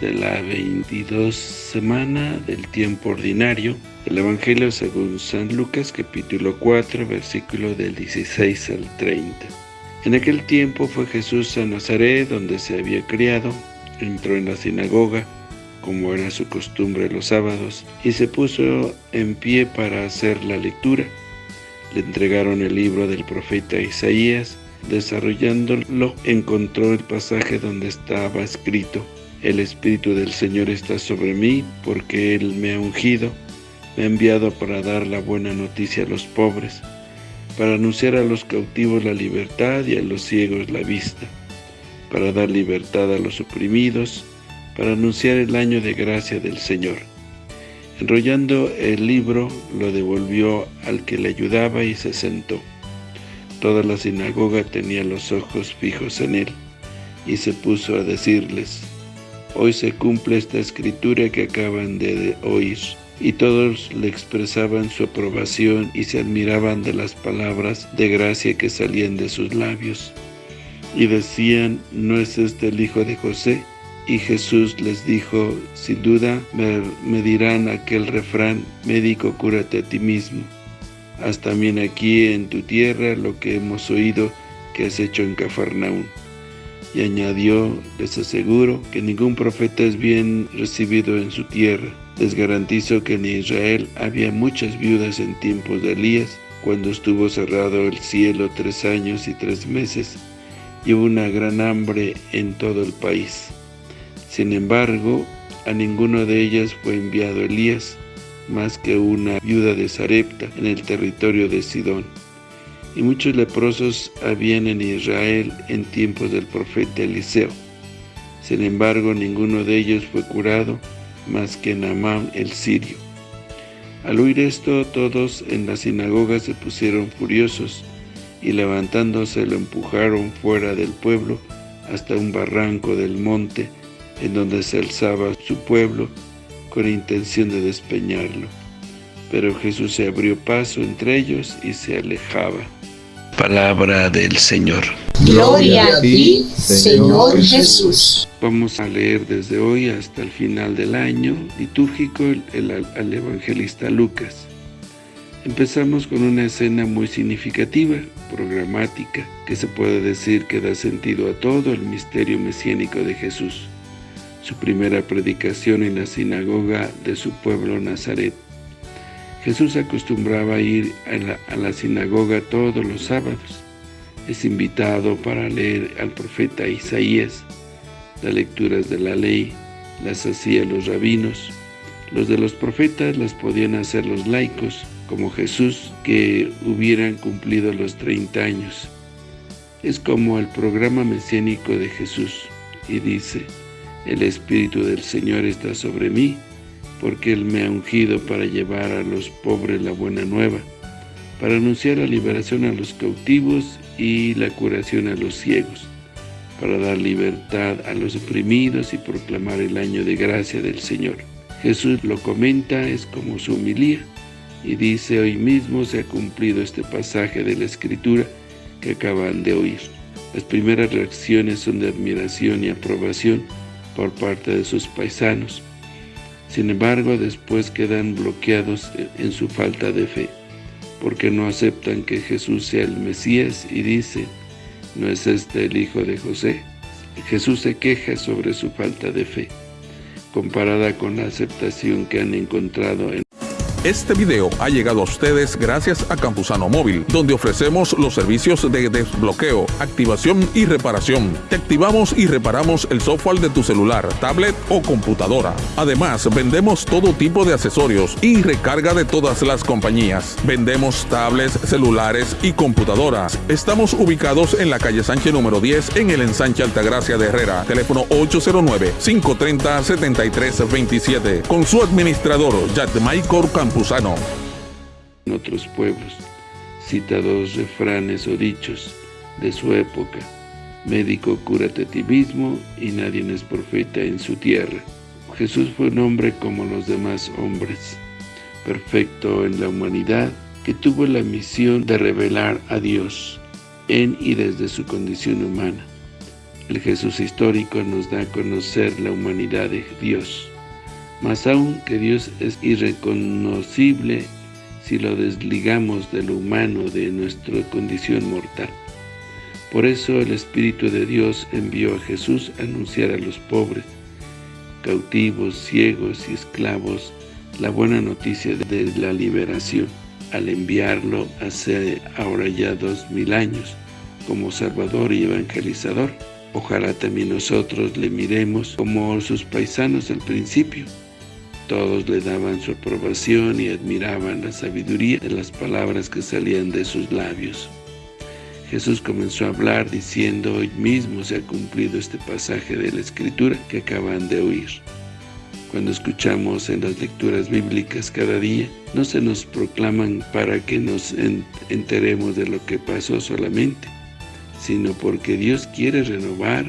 de la 22 semana del tiempo ordinario del Evangelio según San Lucas capítulo 4 versículo del 16 al 30. En aquel tiempo fue Jesús a Nazaret donde se había criado, entró en la sinagoga como era su costumbre los sábados y se puso en pie para hacer la lectura. Le entregaron el libro del profeta Isaías Desarrollándolo, encontró el pasaje donde estaba escrito, El Espíritu del Señor está sobre mí, porque Él me ha ungido, me ha enviado para dar la buena noticia a los pobres, para anunciar a los cautivos la libertad y a los ciegos la vista, para dar libertad a los oprimidos, para anunciar el año de gracia del Señor. Enrollando el libro, lo devolvió al que le ayudaba y se sentó. Toda la sinagoga tenía los ojos fijos en él, y se puso a decirles, Hoy se cumple esta escritura que acaban de oír. Y todos le expresaban su aprobación y se admiraban de las palabras de gracia que salían de sus labios. Y decían, ¿no es este el hijo de José? Y Jesús les dijo, sin duda me, dirán aquel refrán, médico, cúrate a ti mismo. Haz también aquí en tu tierra lo que hemos oído que has hecho en Cafarnaún. Y añadió, les aseguro que ningún profeta es bien recibido en su tierra. Les garantizo que en Israel había muchas viudas en tiempos de Elías, cuando estuvo cerrado el cielo tres años y tres meses, y hubo una gran hambre en todo el país. Sin embargo, a ninguno de ellas fue enviado Elías, más que una viuda de Sarepta en el territorio de Sidón. Y muchos leprosos habían en Israel en tiempos del profeta Eliseo. Sin embargo, ninguno de ellos fue curado, más que Naamán el sirio. Al oír esto, todos en la sinagoga se pusieron furiosos, y levantándose lo empujaron fuera del pueblo hasta un barranco del monte, en donde se alzaba su pueblo, con intención de despeñarlo. Pero Jesús se abrió paso entre ellos y se alejaba. Palabra del Señor. Gloria a ti, Señor Jesús. Vamos a leer desde hoy hasta el final del año litúrgico el, al evangelista Lucas. Empezamos con una escena muy significativa, programática, que se puede decir que da sentido a todo el misterio mesiánico de Jesús su primera predicación en la sinagoga de su pueblo Nazaret. Jesús acostumbraba a ir a la, sinagoga todos los sábados. Es invitado para leer al profeta Isaías. Las lecturas de la ley las hacían los rabinos. Los de los profetas las podían hacer los laicos, como Jesús, que hubieran cumplido los 30 años. Es como el programa mesiánico de Jesús, y dice, el Espíritu del Señor está sobre mí, porque Él me ha ungido para llevar a los pobres la buena nueva, para anunciar la liberación a los cautivos y la curación a los ciegos, para dar libertad a los oprimidos y proclamar el año de gracia del Señor. Jesús lo comenta, es como su humilía, y dice, hoy mismo se ha cumplido este pasaje de la Escritura que acaban de oír. Las primeras reacciones son de admiración y aprobación, por parte de sus paisanos. Sin embargo, después quedan bloqueados en su falta de fe, porque no aceptan que Jesús sea el Mesías y dicen, ¿no es este el hijo de José? Jesús se queja sobre su falta de fe, comparada con la aceptación que han encontrado en este video ha llegado a ustedes gracias a Campusano Móvil, donde ofrecemos los servicios de desbloqueo, activación y reparación. Te activamos y reparamos el software de tu celular, tablet o computadora. Además, vendemos todo tipo de accesorios y recarga de todas las compañías. Vendemos tablets, celulares y computadoras. Estamos ubicados en la calle Sánchez número 10 en el ensanche Altagracia de Herrera. Teléfono 809-530-7327. Con su administrador, Jack Michael En otros pueblos, cita dos refranes o dichos de su época. Médico, cúrate a ti mismo y nadie es profeta en su tierra. Jesús fue un hombre como los demás hombres, perfecto en la humanidad, que tuvo la misión de revelar a Dios en y desde su condición humana. El Jesús histórico nos da a conocer la humanidad de Dios, más aún que Dios es irreconocible si lo desligamos de lo humano, de nuestra condición mortal. Por eso el Espíritu de Dios envió a Jesús a anunciar a los pobres, cautivos, ciegos y esclavos la buena noticia de la liberación, al enviarlo hace ahora ya dos mil años como Salvador y Evangelizador. Ojalá también nosotros le miremos como sus paisanos al principio. Todos le daban su aprobación y admiraban la sabiduría de las palabras que salían de sus labios. Jesús comenzó a hablar diciendo, hoy mismo se ha cumplido este pasaje de la Escritura que acaban de oír. Cuando escuchamos en las lecturas bíblicas cada día, no se nos proclaman para que nos enteremos de lo que pasó solamente, sino porque Dios quiere renovar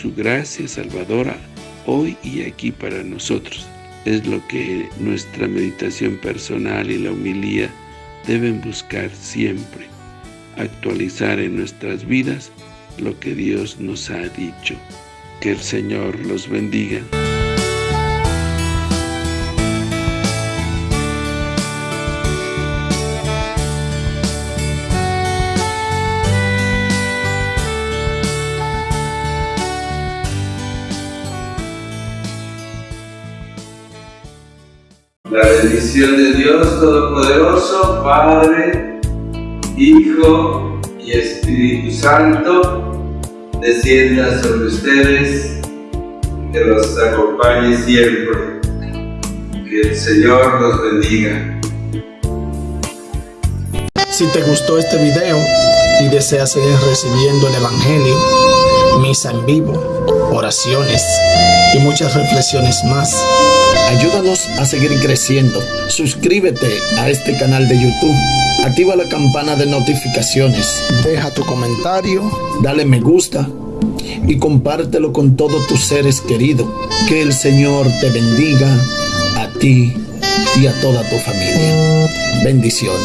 su gracia salvadora hoy y aquí para nosotros. Es lo que nuestra meditación personal y la humilía deben buscar siempre, actualizar en nuestras vidas lo que Dios nos ha dicho. Que el Señor los bendiga. Bendición de Dios Todopoderoso, Padre, Hijo y Espíritu Santo, descienda sobre ustedes, que los acompañe siempre. Que el Señor los bendiga. Si te gustó este video y deseas seguir recibiendo el Evangelio, misa en vivo, oraciones y muchas reflexiones más, Ayúdanos a seguir creciendo. Suscríbete a este canal de YouTube. Activa la campana de notificaciones. Deja tu comentario. Dale me gusta. Y compártelo con todos tus seres queridos. Que el Señor te bendiga a ti y a toda tu familia. Bendiciones.